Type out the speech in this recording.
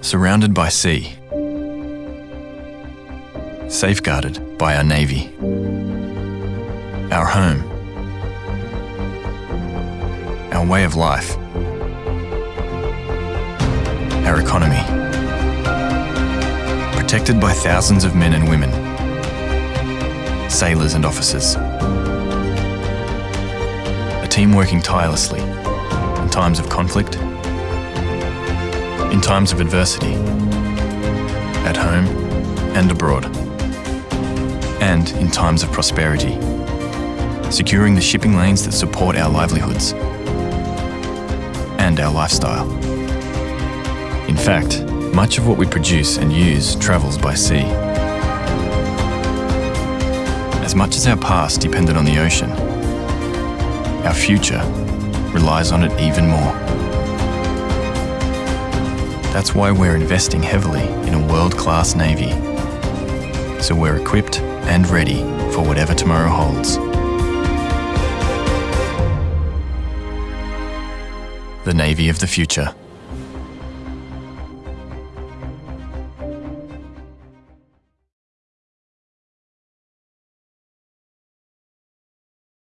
surrounded by sea, safeguarded by our Navy, our home, our way of life, our economy, protected by thousands of men and women, sailors and officers. A team working tirelessly in times of conflict, in times of adversity, at home and abroad, and in times of prosperity, securing the shipping lanes that support our livelihoods and our lifestyle. In fact, much of what we produce and use travels by sea. As much as our past depended on the ocean, our future relies on it even more. That's why we're investing heavily in a world-class Navy, so we're equipped and ready for whatever tomorrow holds. The Navy of the Future.